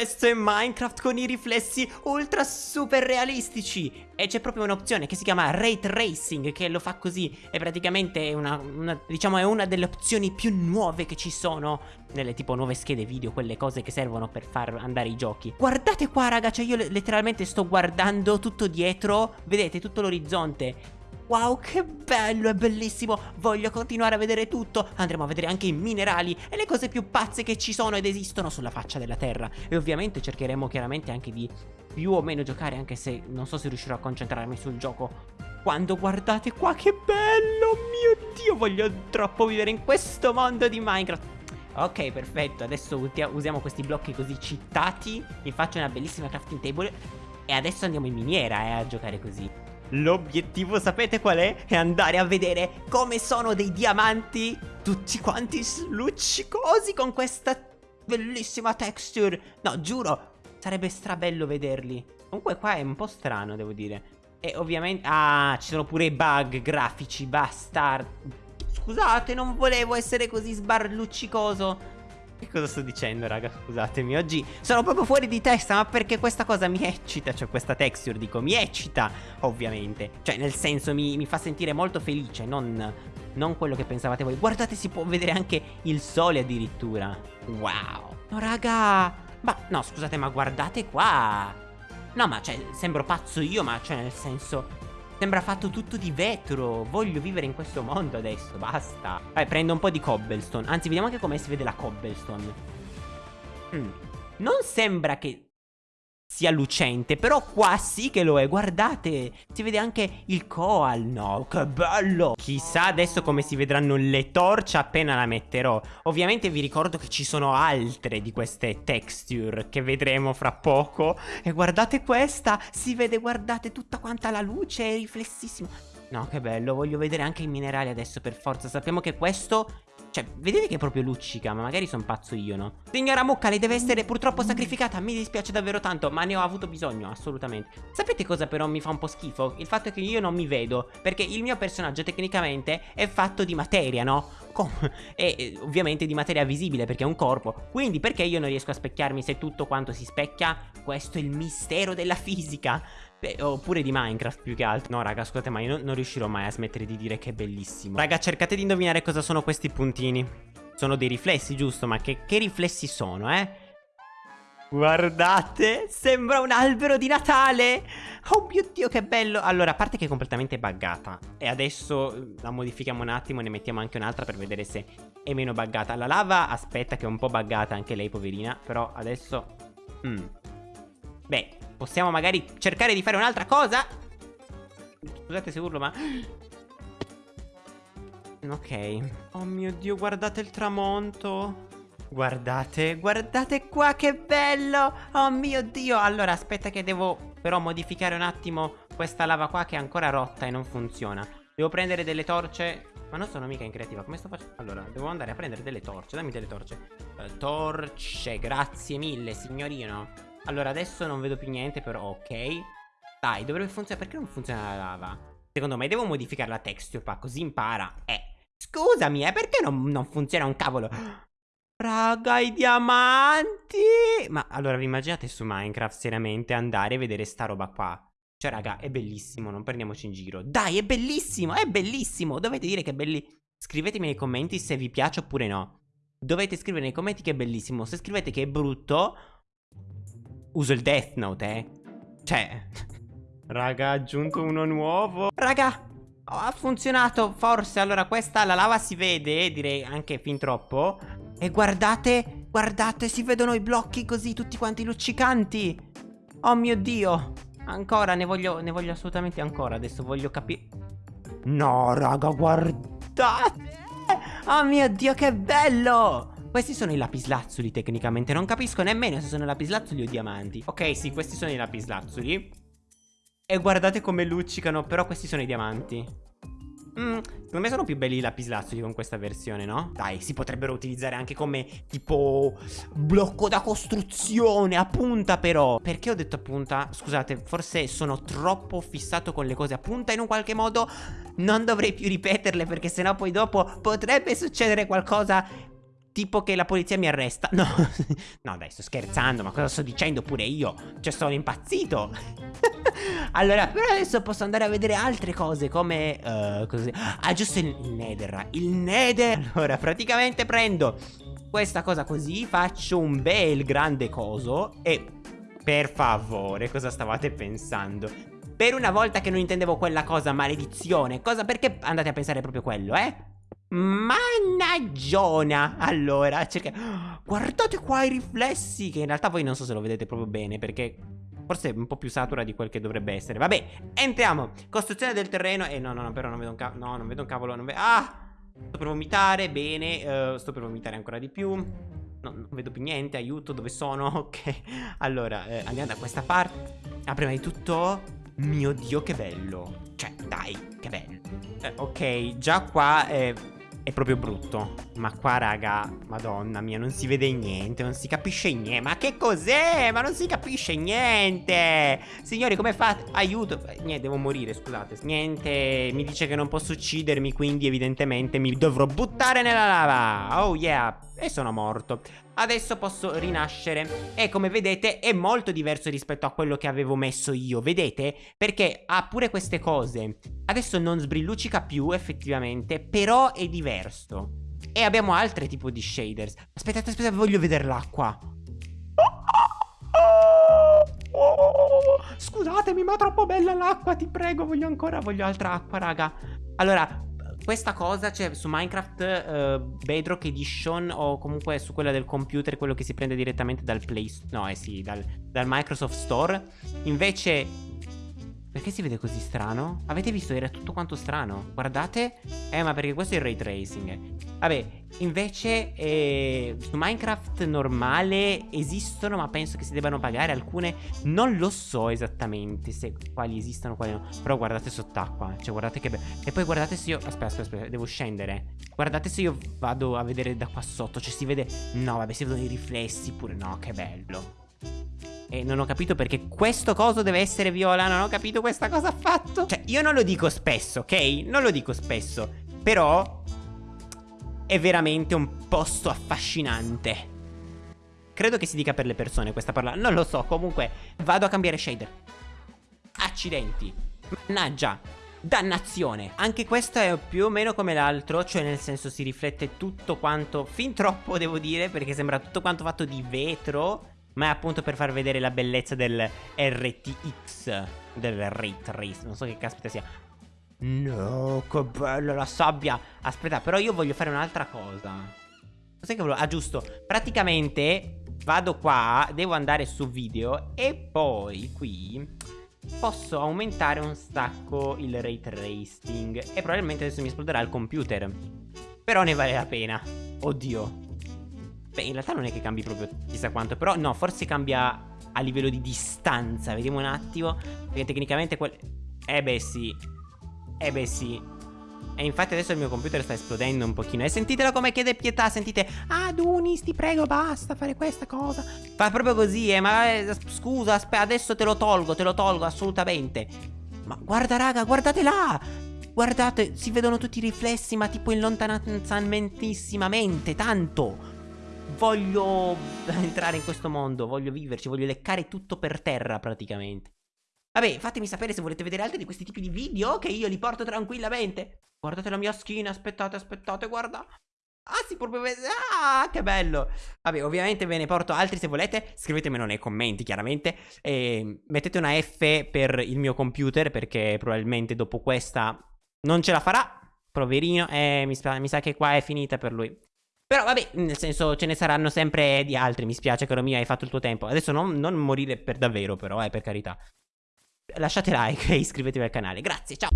questo è Minecraft con i riflessi ultra super realistici. E c'è proprio un'opzione che si chiama Ray Tracing che lo fa così. E praticamente è una, una, diciamo è una delle opzioni più nuove che ci sono. Nelle tipo nuove schede video, quelle cose che servono per far andare i giochi. Guardate qua raga, cioè io letteralmente sto guardando tutto dietro. Vedete tutto l'orizzonte Wow, che bello, è bellissimo. Voglio continuare a vedere tutto. Andremo a vedere anche i minerali e le cose più pazze che ci sono ed esistono sulla faccia della terra. E ovviamente cercheremo chiaramente anche di più o meno giocare Anche se non so se riuscirò a concentrarmi sul gioco. Quando guardate qua, che bello Mio Dio, voglio troppo vivere in questo mondo di Minecraft. Ok, perfetto, adesso usiamo questi blocchi così citati. Mi faccio una bellissima crafting table E adesso andiamo in miniera eh, a giocare così L'obiettivo sapete qual è? È andare a vedere come sono dei diamanti tutti quanti luccicosi con questa bellissima texture. No, giuro, sarebbe strabello vederli. Comunque qua è un po' strano, devo dire. E ovviamente... Ah, ci sono pure i bug grafici, bastard Scusate, non volevo essere così sbarluccicoso che cosa sto dicendo raga? Scusatemi Oggi sono proprio fuori di testa Ma perché questa cosa mi eccita? Cioè questa texture dico mi eccita Ovviamente. Cioè nel senso mi, mi fa sentire molto felice Non, non quello che pensavate voi. Guardate si può vedere anche il sole addirittura. Wow. No raga Ma no scusate ma guardate qua. No ma cioè sembro pazzo io Ma cioè nel senso Sembra fatto tutto di vetro. Voglio vivere in questo mondo adesso Basta. Vai prendo un po' di cobblestone. Anzi vediamo anche come si vede la cobblestone. Mm. Non sembra che sia lucente Però qua sì che lo è. Guardate Si vede anche il coal No? Che bello! Chissà adesso come si vedranno le torce appena la metterò. Ovviamente vi ricordo che ci sono altre di queste texture Che vedremo fra poco. E guardate questa Si vede guardate tutta quanta la luce È riflessissimo. No che bello Voglio vedere anche i minerali adesso per forza. Sappiamo che questo cioè, vedete che proprio luccica, ma magari sono pazzo io, no? Signora Mucca, lei deve essere purtroppo sacrificata, mi dispiace davvero tanto, ma ne ho avuto bisogno, assolutamente. Sapete cosa però mi fa un po' schifo? Il fatto che io non mi vedo, perché il mio personaggio tecnicamente è fatto di materia, no? e ovviamente di materia visibile perché è un corpo Quindi perché io non riesco a specchiarmi se tutto quanto si specchia? Questo è il mistero della fisica Beh, oppure di Minecraft più che altro No raga scusate ma io non, riuscirò mai a smettere di dire che è bellissimo Raga cercate di indovinare cosa sono questi puntini Sono dei riflessi giusto? Ma che, che riflessi sono eh? Guardate, sembra un albero di Natale Oh mio Dio che bello Allora, a parte che è completamente buggata E adesso eh, la modifichiamo un attimo Ne mettiamo anche un'altra per vedere se è meno buggata La lava, aspetta che è un po' buggata anche lei poverina Però adesso mm. Beh, possiamo magari cercare di fare un'altra cosa? Scusate se urlo ma Ok. Oh mio Dio, guardate il tramonto. Guardate, guardate qua che bello! Oh mio Dio! Allora aspetta che devo però modificare un attimo questa lava qua che è ancora rotta e non funziona. Devo prendere delle torce. Ma non sono mica in creativa Come sto facendo? Allora, devo andare a prendere delle torce. Dammi delle torce. Uh, Torce, grazie mille signorino Allora adesso non vedo più niente però ok Dai, dovrebbe funzionare Perché non funziona la lava? Secondo me devo modificare la texture qua Così impara Eh Scusami, eh, perché non, non funziona un cavolo? Raga, i diamanti! Ma allora vi immaginate su Minecraft seriamente andare a vedere sta roba qua? Cioè, raga, è bellissimo, non prendiamoci in giro. Dai, è bellissimo, è bellissimo! Dovete dire che è bellissimo. Scrivetemi nei commenti se vi piace oppure no. Dovete scrivere nei commenti che è bellissimo. Se scrivete che è brutto, uso il Death Note, eh. Cioè... Raga, ha aggiunto uno nuovo. Raga, ha funzionato, forse. Allora, questa, la lava si vede, direi anche fin troppo. E guardate, guardate, si vedono i blocchi così tutti quanti luccicanti. Oh mio Dio. Ancora, ne voglio, ne voglio assolutamente ancora. Adesso voglio capire... No, raga, guardate. Oh mio Dio, che bello. Questi sono i lapislazzuli tecnicamente Non capisco nemmeno se sono lapislazzuli o diamanti Ok sì questi sono i lapislazzuli E guardate come luccicano Però questi sono i diamanti Mm, secondo me sono più belli i lapislazzuli con questa versione, no? Dai, si potrebbero utilizzare anche come tipo blocco da costruzione a punta però. Perché ho detto a punta? Scusate, forse sono troppo fissato con le cose a punta in un qualche modo non dovrei più ripeterle perché sennò poi dopo potrebbe succedere qualcosa Tipo che la polizia mi arresta. No, no dai, sto scherzando, ma cosa sto dicendo pure io? Cioè, sono impazzito. allora, però adesso posso andare a vedere altre cose come... Uh, così. Ah, giusto il, il nether. Il nether. Allora, praticamente prendo questa cosa così, faccio un bel grande coso e... Per favore, cosa stavate pensando? Per una volta che non intendevo quella cosa, maledizione, cosa perché andate a pensare proprio quello, eh? Mannaggiona Allora cerca... Guardate qua i riflessi Che in realtà voi non so se lo vedete proprio bene Perché forse è un po' più satura di quel che dovrebbe essere. Vabbè entriamo. Costruzione del terreno. Eh, no no no però non vedo un cavolo No non vedo un cavolo non vedo... Ah! Sto per vomitare Bene uh, Sto per vomitare ancora di più. No, non vedo più niente, aiuto, dove sono? Ok, allora, eh, andiamo da questa parte Ah, prima di tutto Mio Dio, che bello. Cioè, dai, che bello. Eh, Ok, già qua eh, è proprio brutto. Ma qua, raga, madonna mia, non si vede niente, non si capisce niente. Ma che cos'è? Ma non si capisce niente. Signori, come fate? Aiuto. Niente, devo morire, scusate. Niente, mi dice che non posso uccidermi, quindi evidentemente mi dovrò buttare nella lava. Oh yeah e sono morto. Adesso posso rinascere e come vedete è molto diverso rispetto a quello che avevo messo io, vedete? Perché ha pure queste cose. Adesso non sbrilluccica più effettivamente, però è diverso. E abbiamo altri tipi di shaders. Aspettate, aspettate, voglio vedere l'acqua. Scusatemi, ma è troppo bella l'acqua, ti prego, voglio ancora, voglio altra acqua, raga. Allora, questa cosa c'è su Minecraft uh, Bedrock Edition o comunque su quella del computer, quello che si prende direttamente dal Play No, eh sì, dal, dal Microsoft Store. Invece perché si vede così strano? Avete visto? Era tutto quanto strano. Guardate. Eh, ma perché questo è il ray tracing. Vabbè, invece eh, su Minecraft normale esistono, ma penso che si debbano pagare alcune. Non lo so esattamente se quali esistono, quali no. Però guardate sott'acqua. Cioè, guardate che bello. E poi guardate se io... Aspetta, aspetta, aspetta, devo scendere. Guardate se io vado a vedere da qua sotto. Cioè, si vede... No, vabbè, si vedono i riflessi pure. No, che bello. E non ho capito perché questo coso deve essere viola Non ho capito questa cosa affatto. Cioè io non lo dico spesso, ok? Non lo dico spesso Però È veramente un posto affascinante. Credo che si dica per le persone questa parola Non lo so, comunque Vado a cambiare shader. Accidenti Mannaggia Dannazione. Anche questo è più o meno come l'altro Cioè nel senso si riflette tutto quanto Fin troppo devo dire Perché sembra tutto quanto fatto di vetro ma è appunto per far vedere la bellezza del RTX Del Ray Trace. Non so che caspita sia. No, che bella la sabbia. Aspetta, però io voglio fare un'altra cosa. Cos'è che volevo? Ah, giusto. Praticamente vado qua Devo andare su video E poi qui Posso aumentare un sacco il ray tracing E probabilmente adesso mi esploderà il computer. Però ne vale la pena. Oddio Beh, in realtà non è che cambi proprio chissà quanto, però no, forse cambia a livello di distanza. Vediamo un attimo, perché tecnicamente quel... Eh beh sì, eh beh sì. E infatti adesso il mio computer sta esplodendo un pochino. E sentitelo come chiede pietà, sentite... Ah, Dunis, ti prego, basta fare questa cosa. Fa proprio così, eh, ma eh, scusa, aspetta, adesso te lo tolgo, te lo tolgo, assolutamente. Ma guarda, raga, guardate là! Guardate, si vedono tutti i riflessi, ma tipo in lontananzamentisssimamente, tanto voglio entrare in questo mondo, voglio viverci, voglio leccare tutto per terra praticamente. Vabbè, fatemi sapere se volete vedere altri di questi tipi di video che io li porto tranquillamente. Guardate la mia skin, aspettate, aspettate, guarda. Ah, si proprio. Ah, che bello. Vabbè, ovviamente ve ne porto altri se volete. Scrivetemelo nei commenti, chiaramente. E mettete una F per il mio computer, perché probabilmente dopo questa non ce la farà. Poverino. Eh, mi, mi sa che qua è finita per lui. Però vabbè, nel senso ce ne saranno sempre di altri. Mi spiace, caro mio, hai fatto il tuo tempo. Adesso non, non morire per davvero, però, eh, per carità. Lasciate like e iscrivetevi al canale. Grazie, ciao.